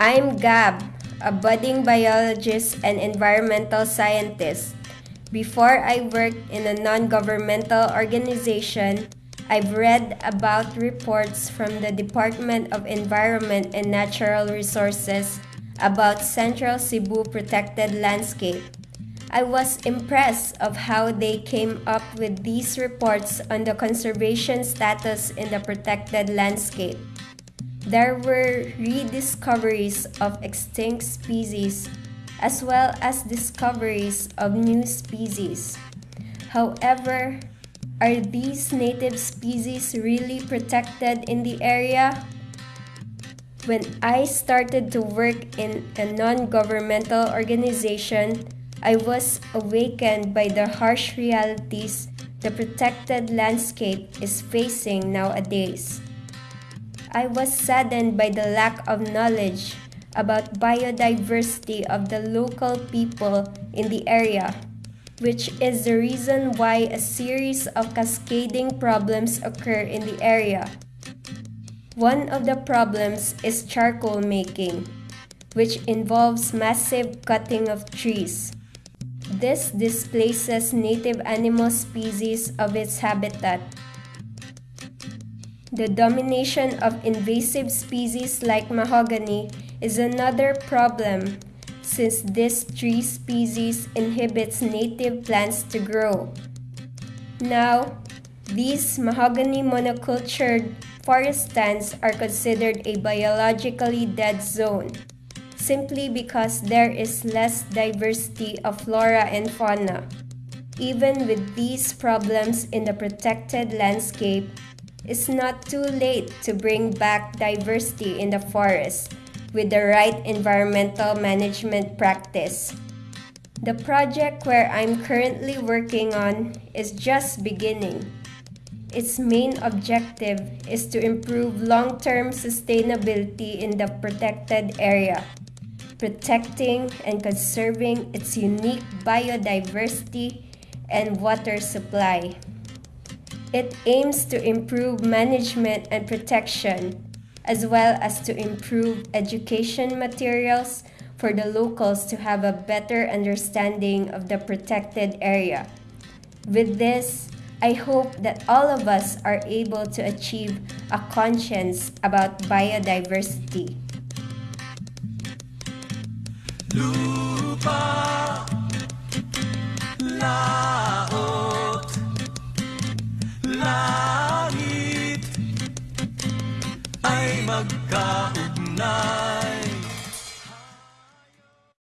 I'm Gab, a budding biologist and environmental scientist. Before I worked in a non governmental organization, I've read about reports from the Department of Environment and Natural Resources about Central Cebu protected landscape. I was impressed of how they came up with these reports on the conservation status in the protected landscape. There were rediscoveries of extinct species as well as discoveries of new species. However, are these native species really protected in the area? When I started to work in a non governmental organization, I was awakened by the harsh realities the protected landscape is facing nowadays. I was saddened by the lack of knowledge about biodiversity of the local people in the area, which is the reason why a series of cascading problems occur in the area. One of the problems is charcoal making, which involves massive cutting of trees. This displaces native animal species of its habitat. The domination of invasive species like mahogany is another problem since this tree species inhibits native plants to grow. Now, these mahogany monocultured forest stands are considered a biologically dead zone simply because there is less diversity of flora and fauna. Even with these problems in the protected landscape, it's not too late to bring back diversity in the forest with the right environmental management practice. The project where I'm currently working on is just beginning. Its main objective is to improve long term sustainability in the protected area protecting and conserving its unique biodiversity and water supply. It aims to improve management and protection, as well as to improve education materials for the locals to have a better understanding of the protected area. With this, I hope that all of us are able to achieve a conscience about biodiversity. Lupa Ay magkaugnay